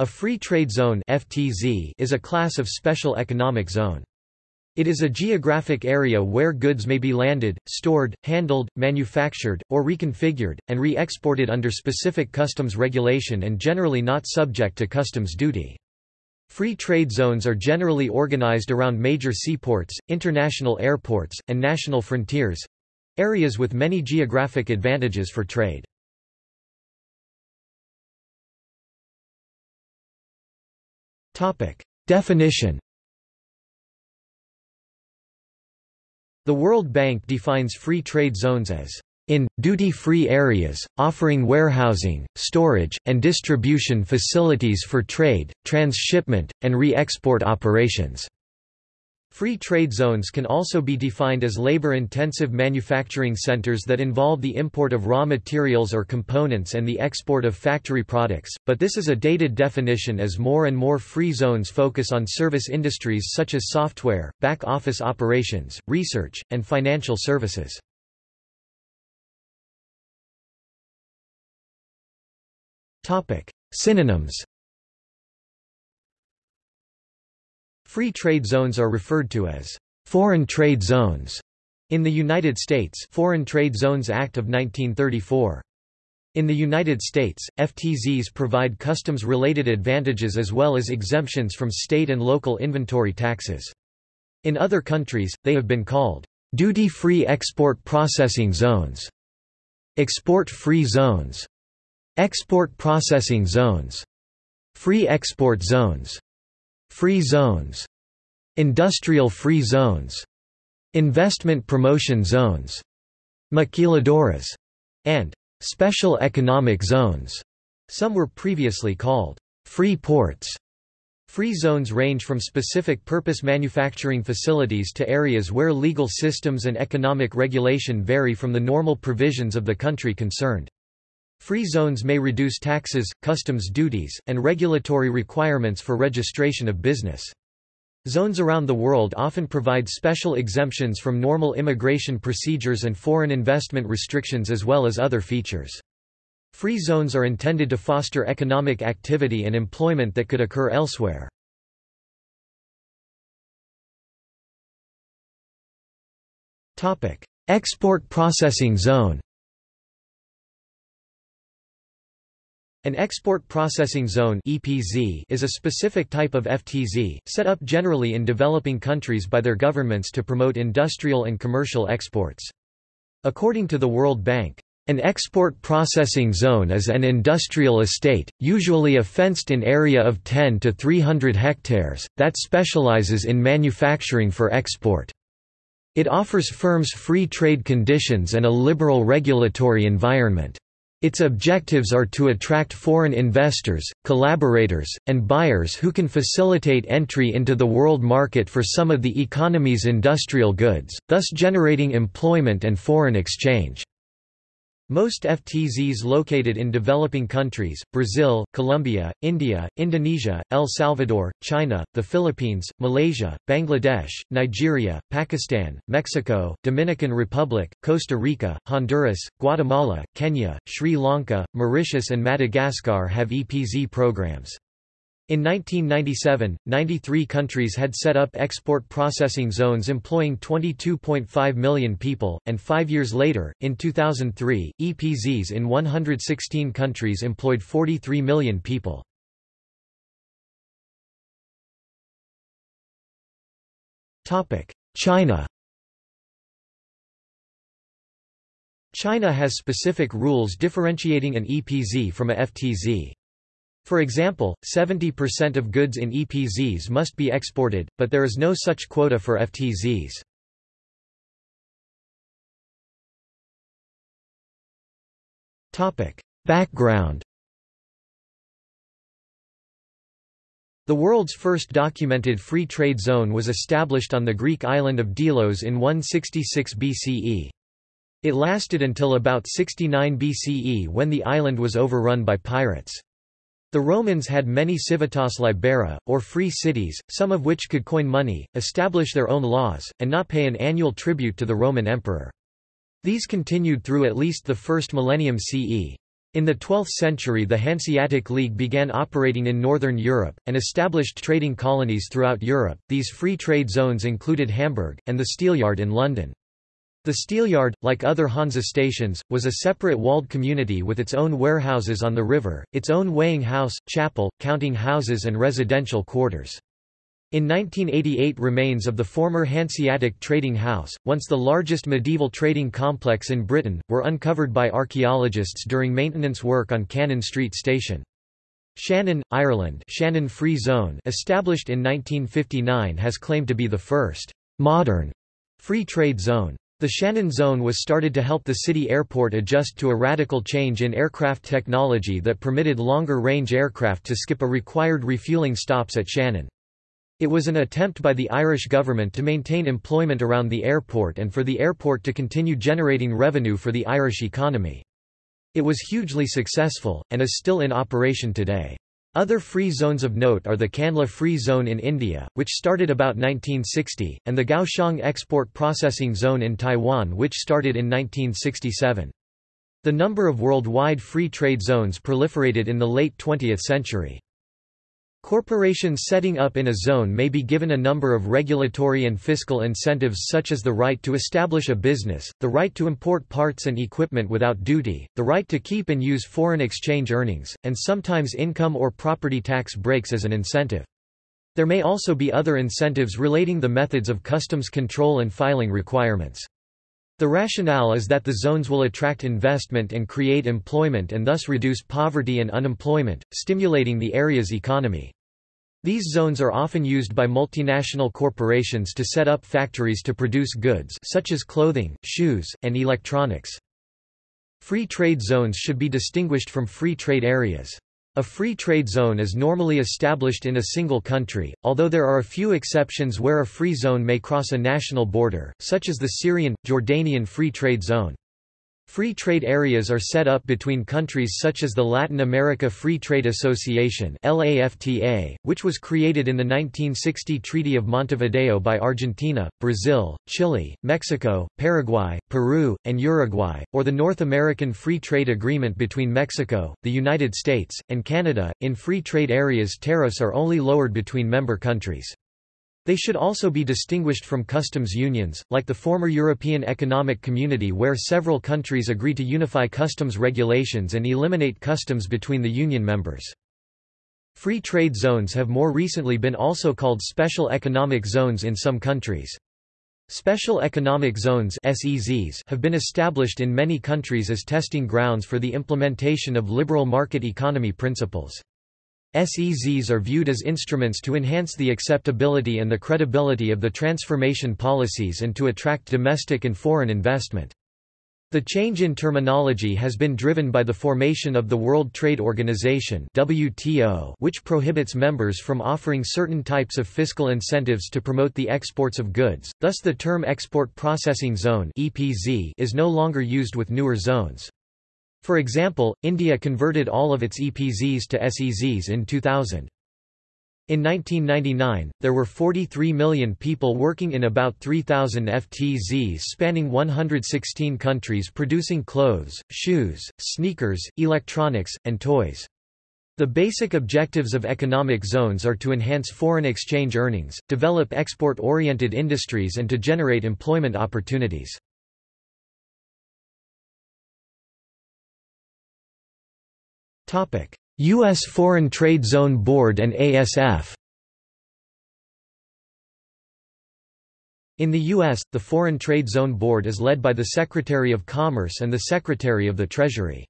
A free trade zone (FTZ) is a class of special economic zone. It is a geographic area where goods may be landed, stored, handled, manufactured, or reconfigured, and re-exported under specific customs regulation and generally not subject to customs duty. Free trade zones are generally organized around major seaports, international airports, and national frontiers—areas with many geographic advantages for trade. Definition The World Bank defines free trade zones as in, duty-free areas, offering warehousing, storage, and distribution facilities for trade, transshipment, and re-export operations. Free trade zones can also be defined as labor-intensive manufacturing centers that involve the import of raw materials or components and the export of factory products, but this is a dated definition as more and more free zones focus on service industries such as software, back-office operations, research, and financial services. Synonyms Free trade zones are referred to as foreign trade zones in the United States Foreign Trade Zones Act of 1934. In the United States, FTZs provide customs-related advantages as well as exemptions from state and local inventory taxes. In other countries, they have been called duty-free export processing zones, export-free zones, export processing zones, free export zones, Free zones. Industrial free zones. Investment promotion zones. Maquiladoras. And special economic zones. Some were previously called free ports. Free zones range from specific purpose manufacturing facilities to areas where legal systems and economic regulation vary from the normal provisions of the country concerned. Free zones may reduce taxes, customs duties, and regulatory requirements for registration of business. Zones around the world often provide special exemptions from normal immigration procedures and foreign investment restrictions as well as other features. Free zones are intended to foster economic activity and employment that could occur elsewhere. Export processing zone An export processing zone (EPZ) is a specific type of FTZ, set up generally in developing countries by their governments to promote industrial and commercial exports. According to the World Bank, an export processing zone is an industrial estate, usually a fenced-in area of 10 to 300 hectares, that specializes in manufacturing for export. It offers firms free trade conditions and a liberal regulatory environment. Its objectives are to attract foreign investors, collaborators, and buyers who can facilitate entry into the world market for some of the economy's industrial goods, thus generating employment and foreign exchange. Most FTZs located in developing countries, Brazil, Colombia, India, Indonesia, El Salvador, China, the Philippines, Malaysia, Bangladesh, Nigeria, Pakistan, Mexico, Dominican Republic, Costa Rica, Honduras, Guatemala, Kenya, Sri Lanka, Mauritius and Madagascar have EPZ programs. In 1997, 93 countries had set up export processing zones employing 22.5 million people, and five years later, in 2003, EPZs in 116 countries employed 43 million people. China China has specific rules differentiating an EPZ from a FTZ. For example, 70% of goods in EPZs must be exported, but there is no such quota for FTZs. Background The world's first documented free trade zone was established on the Greek island of Delos in 166 BCE. It lasted until about 69 BCE when the island was overrun by pirates. The Romans had many civitas libera, or free cities, some of which could coin money, establish their own laws, and not pay an annual tribute to the Roman emperor. These continued through at least the first millennium CE. In the 12th century the Hanseatic League began operating in northern Europe, and established trading colonies throughout Europe. These free trade zones included Hamburg, and the Steelyard in London. The Steelyard, like other Hansa stations, was a separate walled community with its own warehouses on the river, its own weighing house, chapel, counting houses and residential quarters. In 1988 remains of the former Hanseatic Trading House, once the largest medieval trading complex in Britain, were uncovered by archaeologists during maintenance work on Cannon Street Station. Shannon, Ireland Shannon Free Zone established in 1959 has claimed to be the first modern free trade zone. The Shannon Zone was started to help the city airport adjust to a radical change in aircraft technology that permitted longer-range aircraft to skip a required refueling stops at Shannon. It was an attempt by the Irish government to maintain employment around the airport and for the airport to continue generating revenue for the Irish economy. It was hugely successful, and is still in operation today. Other free zones of note are the Kandla Free Zone in India, which started about 1960, and the Kaohsiung Export Processing Zone in Taiwan which started in 1967. The number of worldwide free trade zones proliferated in the late 20th century. Corporations setting up in a zone may be given a number of regulatory and fiscal incentives such as the right to establish a business, the right to import parts and equipment without duty, the right to keep and use foreign exchange earnings, and sometimes income or property tax breaks as an incentive. There may also be other incentives relating the methods of customs control and filing requirements. The rationale is that the zones will attract investment and create employment and thus reduce poverty and unemployment, stimulating the area's economy. These zones are often used by multinational corporations to set up factories to produce goods such as clothing, shoes, and electronics. Free trade zones should be distinguished from free trade areas. A free trade zone is normally established in a single country, although there are a few exceptions where a free zone may cross a national border, such as the Syrian, Jordanian Free Trade Zone. Free trade areas are set up between countries such as the Latin America Free Trade Association which was created in the 1960 Treaty of Montevideo by Argentina, Brazil, Chile, Mexico, Paraguay, Peru, and Uruguay, or the North American Free Trade Agreement between Mexico, the United States, and Canada. In free trade areas tariffs are only lowered between member countries. They should also be distinguished from customs unions, like the former European Economic Community where several countries agree to unify customs regulations and eliminate customs between the union members. Free trade zones have more recently been also called special economic zones in some countries. Special economic zones have been established in many countries as testing grounds for the implementation of liberal market economy principles. SEZs are viewed as instruments to enhance the acceptability and the credibility of the transformation policies and to attract domestic and foreign investment. The change in terminology has been driven by the formation of the World Trade Organization WTO, which prohibits members from offering certain types of fiscal incentives to promote the exports of goods, thus the term Export Processing Zone is no longer used with newer zones. For example, India converted all of its EPZs to SEZs in 2000. In 1999, there were 43 million people working in about 3,000 FTZs spanning 116 countries producing clothes, shoes, sneakers, electronics, and toys. The basic objectives of economic zones are to enhance foreign exchange earnings, develop export-oriented industries and to generate employment opportunities. U.S. Foreign Trade Zone Board and ASF In the U.S., the Foreign Trade Zone Board is led by the Secretary of Commerce and the Secretary of the Treasury.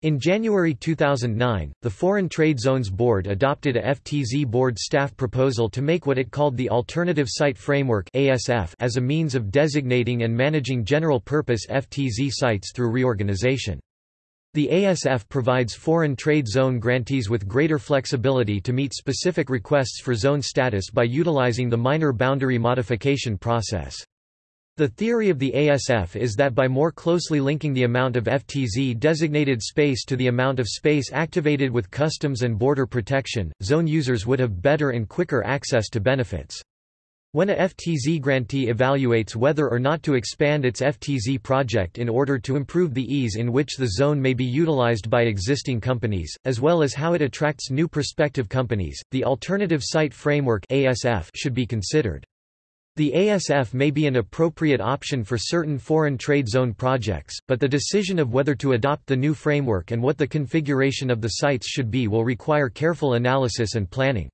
In January 2009, the Foreign Trade Zones Board adopted a FTZ board staff proposal to make what it called the Alternative Site Framework ASF as a means of designating and managing general-purpose FTZ sites through reorganization. The ASF provides foreign trade zone grantees with greater flexibility to meet specific requests for zone status by utilizing the minor boundary modification process. The theory of the ASF is that by more closely linking the amount of FTZ-designated space to the amount of space activated with customs and border protection, zone users would have better and quicker access to benefits. When a FTZ grantee evaluates whether or not to expand its FTZ project in order to improve the ease in which the zone may be utilized by existing companies, as well as how it attracts new prospective companies, the Alternative Site Framework should be considered. The ASF may be an appropriate option for certain foreign trade zone projects, but the decision of whether to adopt the new framework and what the configuration of the sites should be will require careful analysis and planning.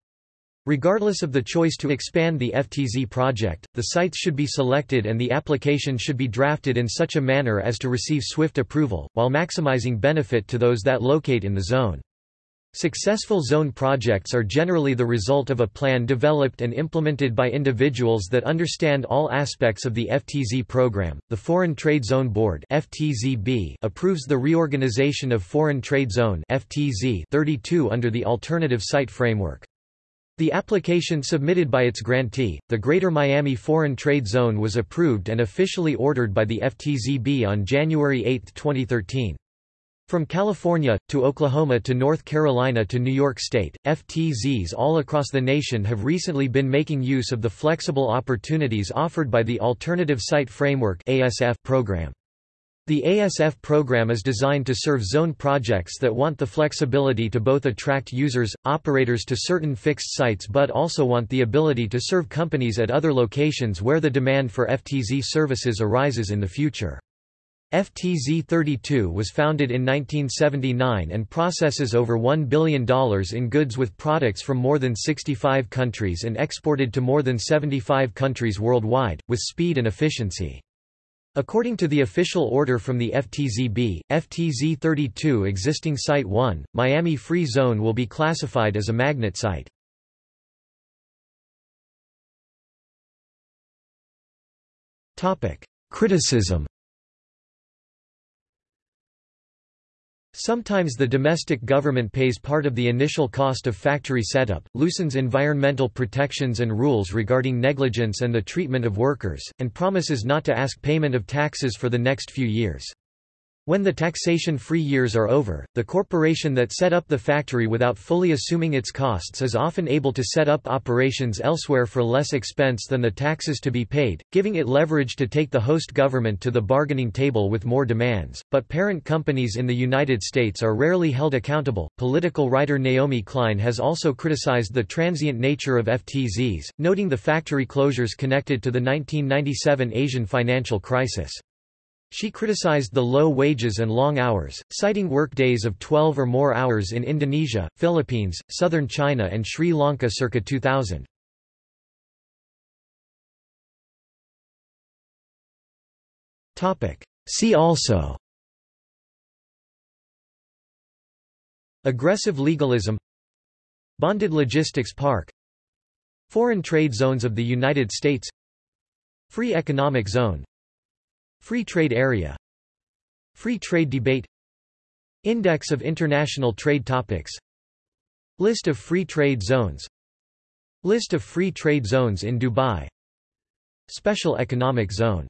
Regardless of the choice to expand the FTZ project, the sites should be selected and the application should be drafted in such a manner as to receive swift approval, while maximizing benefit to those that locate in the zone. Successful zone projects are generally the result of a plan developed and implemented by individuals that understand all aspects of the FTZ program. The Foreign Trade Zone Board (FTZB) approves the reorganization of Foreign Trade Zone (FTZ) 32 under the Alternative Site Framework. The application submitted by its grantee, the Greater Miami Foreign Trade Zone was approved and officially ordered by the FTZB on January 8, 2013. From California, to Oklahoma to North Carolina to New York State, FTZs all across the nation have recently been making use of the flexible opportunities offered by the Alternative Site Framework program. The ASF program is designed to serve zone projects that want the flexibility to both attract users, operators to certain fixed sites but also want the ability to serve companies at other locations where the demand for FTZ services arises in the future. FTZ 32 was founded in 1979 and processes over $1 billion in goods with products from more than 65 countries and exported to more than 75 countries worldwide, with speed and efficiency. According to the official order from the FTZB, FTZ 32 existing Site 1, Miami Free Zone will be classified as a magnet site. Criticism Sometimes the domestic government pays part of the initial cost of factory setup, loosens environmental protections and rules regarding negligence and the treatment of workers, and promises not to ask payment of taxes for the next few years. When the taxation-free years are over, the corporation that set up the factory without fully assuming its costs is often able to set up operations elsewhere for less expense than the taxes to be paid, giving it leverage to take the host government to the bargaining table with more demands. But parent companies in the United States are rarely held accountable. Political writer Naomi Klein has also criticized the transient nature of FTZs, noting the factory closures connected to the 1997 Asian financial crisis. She criticized the low wages and long hours, citing workdays of 12 or more hours in Indonesia, Philippines, southern China and Sri Lanka circa 2000. See also. Aggressive legalism. Bonded logistics park. Foreign trade zones of the United States. Free economic zone Free trade area. Free trade debate. Index of international trade topics. List of free trade zones. List of free trade zones in Dubai. Special economic zone